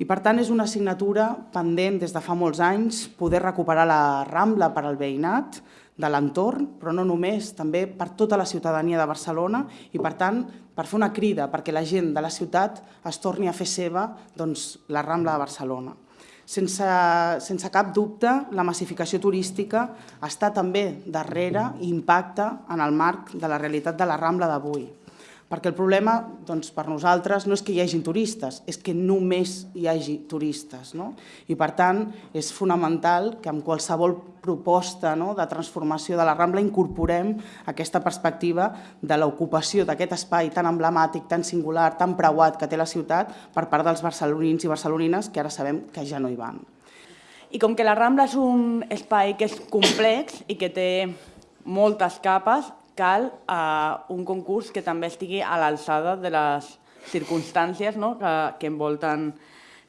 I per tant és una assignatura pendent des de fa molts anys poder recuperar la Rambla per al veïnat de l'entorn, però no només, també per tota la ciutadania de Barcelona i per tant per fer una crida perquè la gent de la ciutat es torni a fer seva doncs, la Rambla de Barcelona. Sense, sense cap dubte, la massificació turística està també darrere i impacta en el marc de la realitat de la Rambla d'avui. Perquè el problema doncs, per nosaltres no és que hi hagi turistes, és que només hi hagi turistes. No? I per tant és fonamental que amb qualsevol proposta no, de transformació de la Rambla incorporem aquesta perspectiva de l'ocupació d'aquest espai tan emblemàtic, tan singular, tan preuat que té la ciutat per part dels barcelonins i barcelonines que ara sabem que ja no hi van. I com que la Rambla és un espai que és complex i que té moltes capes, cal eh, un concurs que també estigui a l'alçada de les circumstàncies no? que, que, envolten,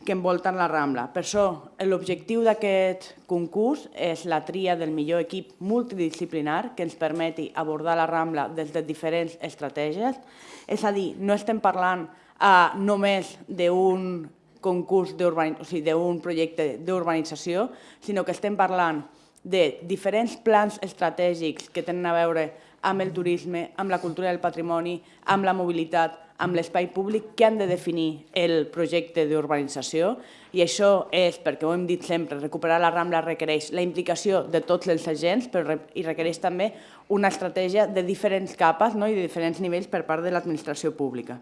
que envolten la Rambla. Per això, l'objectiu d'aquest concurs és la tria del millor equip multidisciplinar que ens permeti abordar la Rambla des de diferents estratègies. És a dir, no estem parlant eh, només d'un concurs o sigui, d'un projecte d'urbanització, sinó que estem parlant de diferents plans estratègics que tenen a veure amb el turisme, amb la cultura del patrimoni, amb la mobilitat, amb l'espai públic que han de definir el projecte d'urbanització i això és, perquè ho hem dit sempre, recuperar la Rambla requereix la implicació de tots els agents però i requereix també una estratègia de diferents capes no? i de diferents nivells per part de l'administració pública.